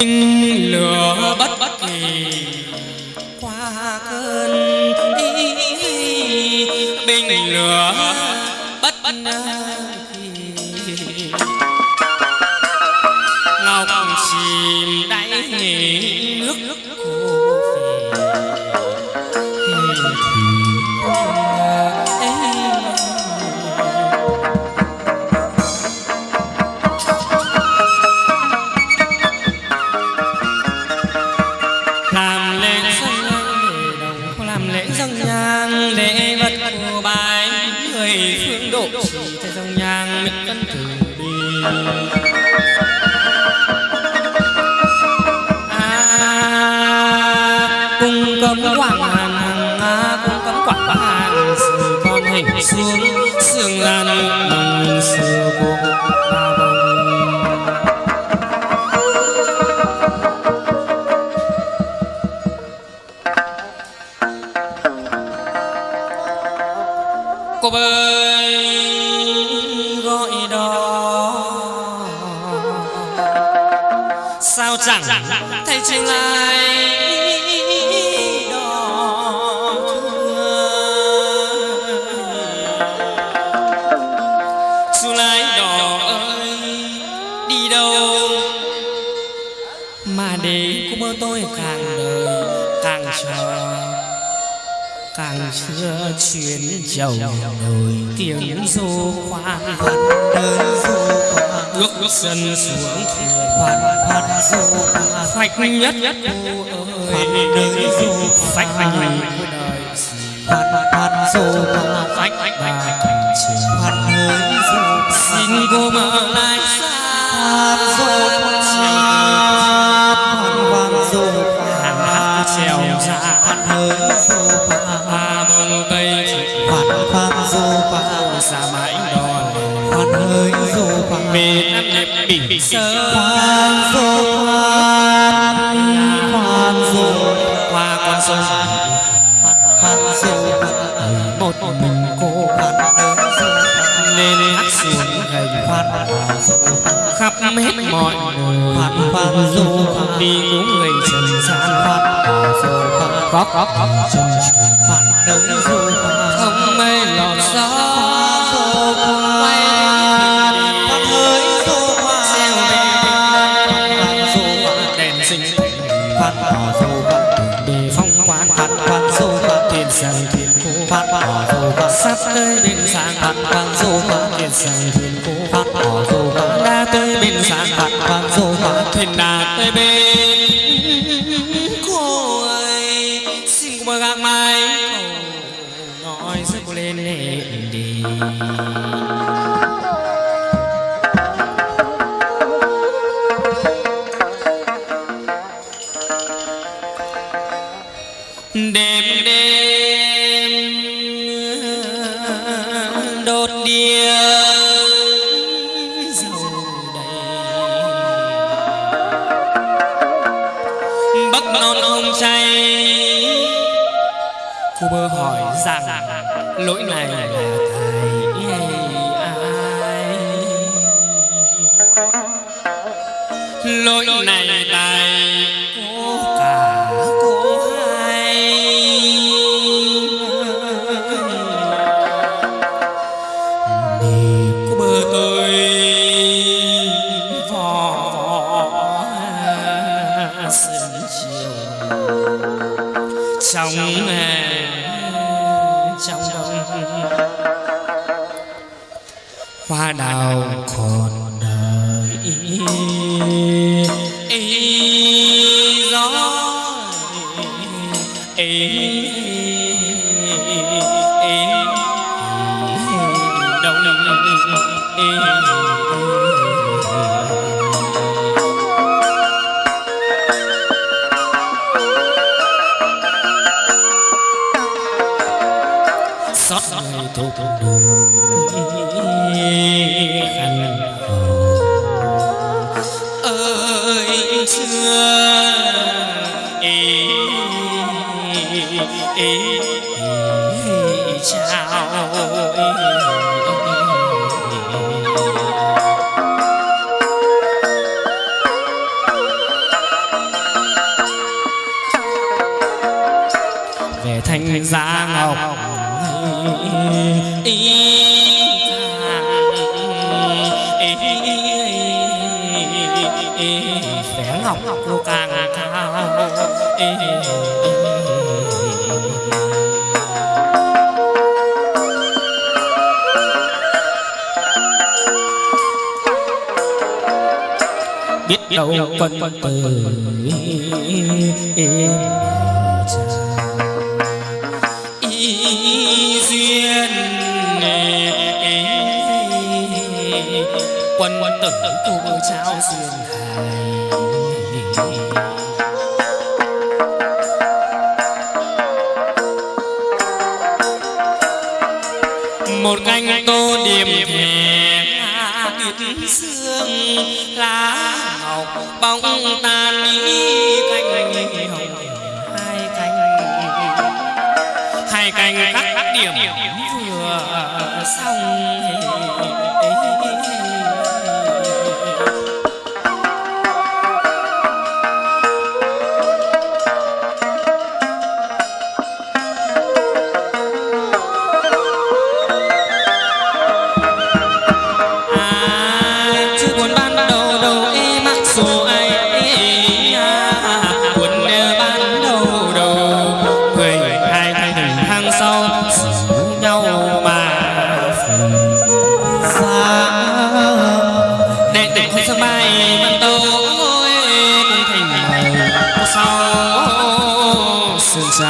lửa bất bất kỳ. Qua cơn bình lửa bất bất ngọc chìm đáy nước phương độ chỉ thế dòng nhang mình cân từ đi. À, cung cấm quảng hàn hằng à, a cung cấm quảng hàn sự con hình xuống sương lan bằng sự cô bơi gọi đó sao chẳng thấy trên lại ơi, đi đâu? Mà để cô mơ tôi càng đời, càng chờ càng chưa chuyến giàu nổi tiếng du khoan. khoan. Đơn du khoan. Ước ước sân xuống khoan khoan du khoan. Phách nhất nhất khoan. Đời du đời khoan khoan du khoan. Phách phách phách khoan đời du xin cô mở lại khoan xa mãi đò khoan hơi du khoan về nam đẹp bình sơ khoan du khoan khoan du qua con sông. Khoan khoan khoan một mình cô khoan hơi du nên hát xuống gầy khoan khắp hết mọi người. khoan khoan du đi cứu người trần gian khoan du khoan có có có. Trần khoan đời du không mây lọt gió sang phát cô dù du sắp tới bên sáng khoan khoan dù khoan thiên sang thiên cô khoan dù khoan đã tới bên sáng khoan khoan dù khoan thuyền đã tới bên cô ơi xin cô bờ gác mai nói sức cô lên lên đi. Đêm đêm bất non không say, cô bơ hỏi rằng lỗi này là thầy ai? Lỗi này tài trong trong đông hoa đào còn đời ý gió ý đông xót thục núi khăn ơi xưa ý ý chào thanh ra ngọc sẽ học cô càng cao biết đâu quân tử y quân tử tu trao duyên hài một canh tô điểm thề tuyết xương, lá ngọc bóng tan đi canh hồng. Hai canh hai canh các điểm vừa xong.